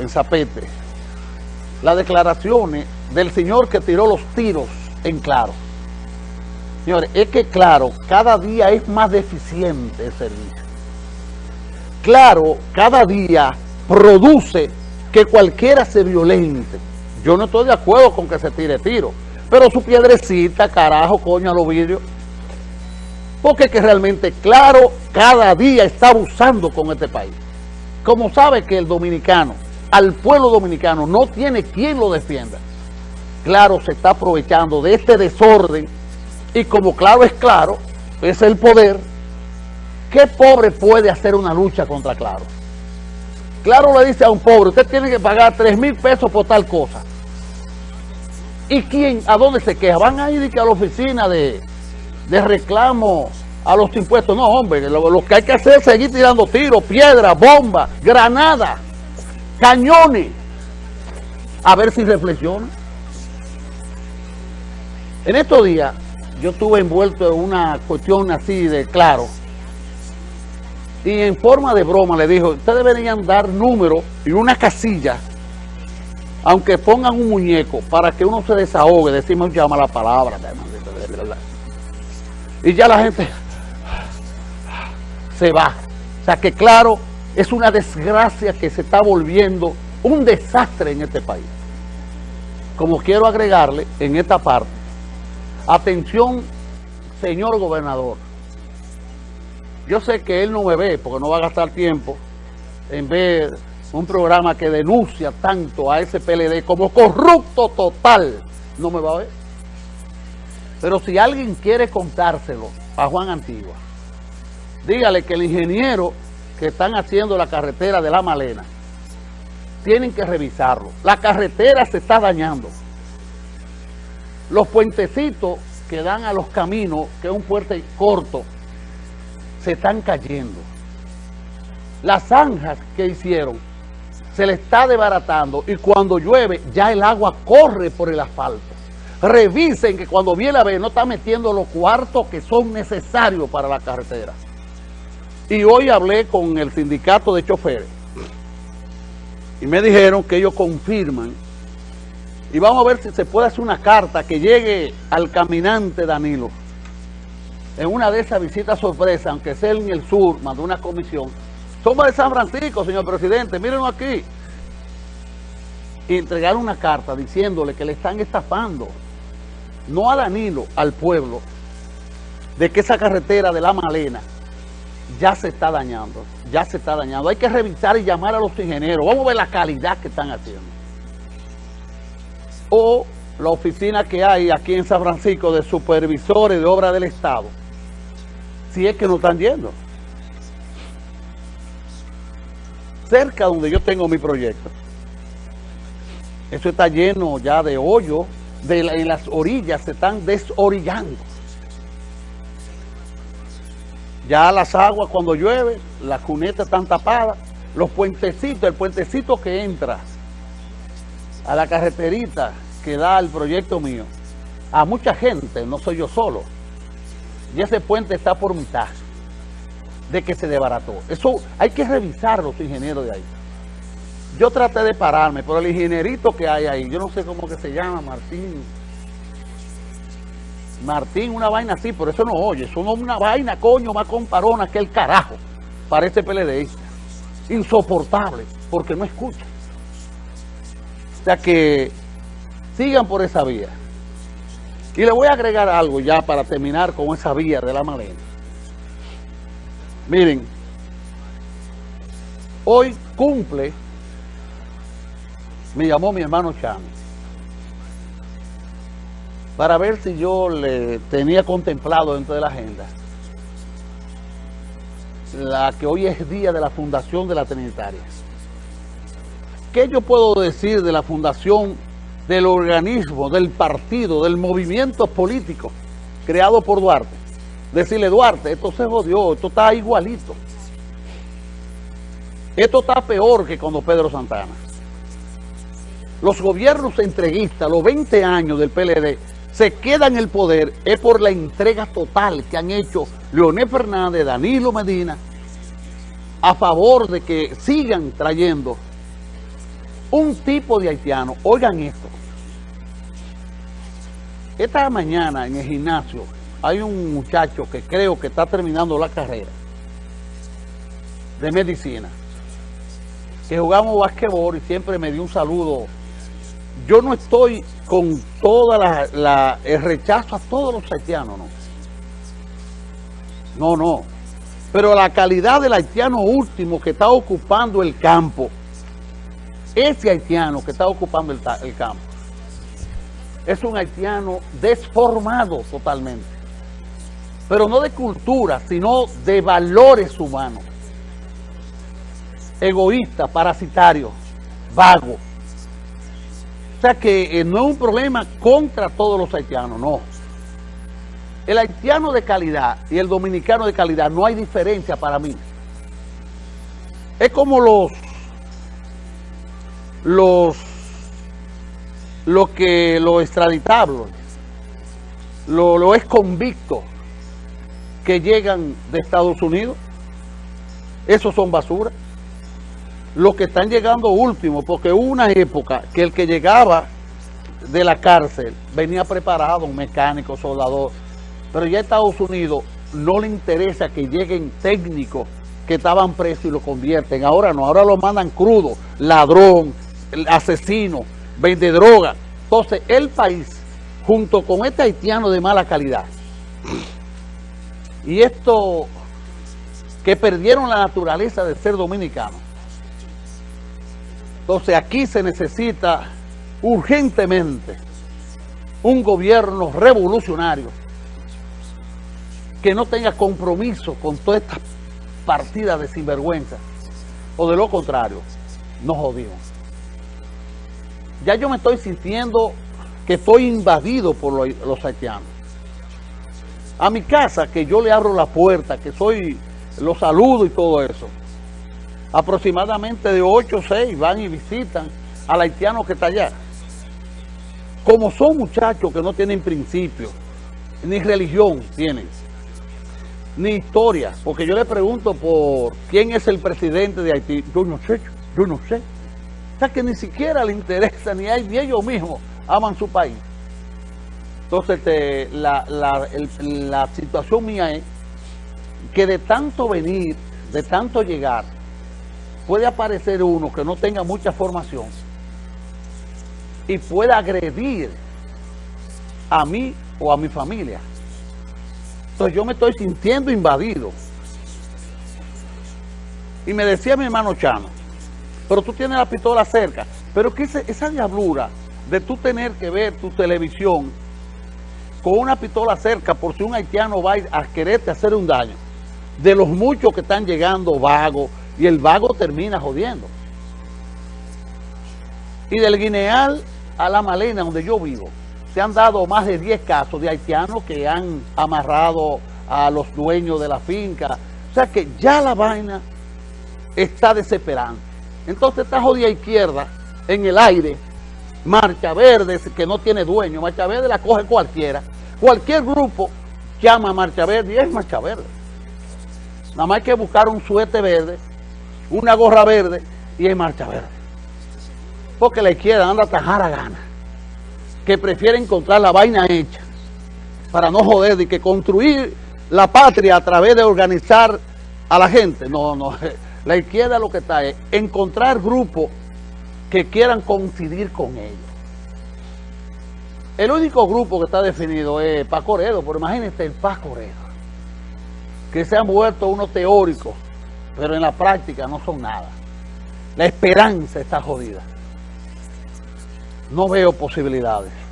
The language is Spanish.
en Zapete las declaraciones del señor que tiró los tiros en Claro. Señores, es que Claro cada día es más deficiente el servicio. Claro, cada día produce que cualquiera se violente. Yo no estoy de acuerdo con que se tire tiro, pero su piedrecita, carajo, coño, a los vidrios. Porque que realmente Claro cada día está abusando con este país. Como sabe que el dominicano, al pueblo dominicano, no tiene quien lo defienda. Claro, se está aprovechando de este desorden y como claro es claro, es el poder, ¿qué pobre puede hacer una lucha contra Claro? Claro le dice a un pobre, usted tiene que pagar 3 mil pesos por tal cosa. ¿Y quién? ¿A dónde se queja? Van a ir a la oficina de, de reclamo a los impuestos. No, hombre, lo, que hay que hacer es seguir tirando tiros, piedras, bombas, granadas, cañones. A ver si reflexiona. En estos días, yo estuve envuelto en una cuestión así de claro. Y en forma de broma le dijo, ustedes deberían dar números y una casilla, aunque pongan un muñeco, para que uno se desahogue, decimos llama la palabra. Y ya la gente se va. O sea que claro, es una desgracia que se está volviendo un desastre en este país. Como quiero agregarle en esta parte, atención señor gobernador, yo sé que él no me ve porque no va a gastar tiempo en ver un programa que denuncia tanto a ese PLD como corrupto total, no me va a ver. Pero si alguien quiere contárselo a Juan Antigua, dígale que el ingeniero que están haciendo la carretera de La Malena, tienen que revisarlo. La carretera se está dañando. Los puentecitos que dan a los caminos, que es un puente corto, se están cayendo. Las zanjas que hicieron se le está desbaratando y cuando llueve ya el agua corre por el asfalto. Revisen que cuando viene a ver no está metiendo los cuartos que son necesarios para la carretera. Y hoy hablé con el sindicato de choferes y me dijeron que ellos confirman y vamos a ver si se puede hacer una carta que llegue al caminante Danilo en una de esas visitas sorpresas, aunque sea en el sur, mandó una comisión. Somos de San Francisco, señor presidente, mírenlo aquí. Y entregar una carta diciéndole que le están estafando, no a Danilo, al pueblo, de que esa carretera de La Malena ya se está dañando, ya se está dañando. Hay que revisar y llamar a los ingenieros. Vamos a ver la calidad que están haciendo. O la oficina que hay aquí en San Francisco de supervisores de obra del Estado, si es que no están yendo. Cerca donde yo tengo mi proyecto, eso está lleno ya de hoyo, de en las orillas se están desorillando. Ya las aguas cuando llueve, las cunetas están tapadas, los puentecitos, el puentecito que entra a la carreterita que da el proyecto mío, a mucha gente, no soy yo solo, y ese puente está por mitad de que se desbarató. Eso hay que revisar los ingenieros de ahí. Yo traté de pararme, pero el ingenierito que hay ahí, yo no sé cómo que se llama, Martín, Martín, una vaina así, pero eso no oye. Es una vaina, coño, más comparona que el carajo. Parece PLD. Insoportable, porque no escucha. O sea que sigan por esa vía. Y le voy a agregar algo ya para terminar con esa vía de la Malena. Miren, hoy cumple, me llamó mi hermano Chávez para ver si yo le tenía contemplado dentro de la agenda la que hoy es día de la fundación de la Trinitaria. ¿Qué yo puedo decir de la fundación del organismo, del partido, del movimiento político creado por Duarte? Decirle, Duarte, esto se jodió, esto está igualito. Esto está peor que cuando Pedro Santana. Los gobiernos entreguistas, los 20 años del PLD, se queda en el poder es por la entrega total que han hecho Leonel Fernández, Danilo Medina, a favor de que sigan trayendo un tipo de haitiano, oigan esto, esta mañana en el gimnasio hay un muchacho que creo que está terminando la carrera de medicina, que jugamos basquetbol y siempre me dio un saludo. Yo no estoy con toda la, el rechazo a todos los haitianos, no. No, no. Pero la calidad del haitiano último que está ocupando el campo, ese haitiano que está ocupando el, el campo, es un haitiano desformado totalmente. Pero no de cultura, sino de valores humanos. Egoísta, parasitario, vago. O sea que eh, no es un problema contra todos los haitianos, no. El haitiano de calidad y el dominicano de calidad no hay diferencia para mí. Es como los los lo que lo extraditables, lo, lo es convicto que llegan de Estados Unidos, esos son basura. Los que están llegando último, porque hubo una época que el que llegaba de la cárcel venía preparado, un mecánico, soldador, pero ya Estados Unidos no le interesa que lleguen técnicos que estaban presos y lo convierten. Ahora no, ahora lo mandan crudo, ladrón, asesino, vende droga. Entonces, el país, junto con este haitiano de mala calidad, y esto que perdieron la naturaleza de ser dominicano. Entonces, aquí se necesita urgentemente un gobierno revolucionario que no tenga compromiso con todas estas partidas de sinvergüenza, o de lo contrario, nos jodimos. Ya yo me estoy sintiendo que estoy invadido por los, haitianos. A mi casa, que yo le abro la puerta, que soy, los saludo y todo eso, aproximadamente de 8 o 6 van y visitan al haitiano que está allá. Como son muchachos que no tienen principio, ni religión tienen, ni historia, porque yo le pregunto por quién es el presidente de Haití, yo no sé, yo no sé. O sea que ni siquiera le interesa, ni, ellos mismos aman su país. Entonces este, la situación mía es que de tanto venir, de tanto llegar, puede aparecer uno que no tenga mucha formación y pueda agredir a mí o a mi familia. Entonces yo me estoy sintiendo invadido. Y me decía mi hermano Chano, pero tú tienes la pistola cerca. Pero que esa diablura de tú tener que ver tu televisión con una pistola cerca por si un haitiano va a quererte hacer un daño, de los muchos que están llegando vagos, y el vago termina jodiendo. Y del Guineal a la Malena, donde yo vivo, se han dado más de 10 casos de haitianos que han amarrado a los dueños de la finca. O sea que ya la vaina está desesperante. Entonces esta jodida izquierda en el aire, marcha verde que no tiene dueño, marcha verde la coge cualquiera. Cualquier grupo llama a marcha verde y es marcha verde. Nada más hay que buscar un suete verde, una gorra verde y es marcha verde. Porque la izquierda anda a tajar a gana. Que prefiere encontrar la vaina hecha para no joder y que construir la patria a través de organizar a la gente. No, no, la izquierda lo que está es encontrar grupos que quieran coincidir con ellos. El único grupo que está definido es Paco Redo, pero imagínense el Paco Redo, que se han vuelto unos teóricos, pero en la práctica no son nada. La esperanza está jodida. No veo posibilidades.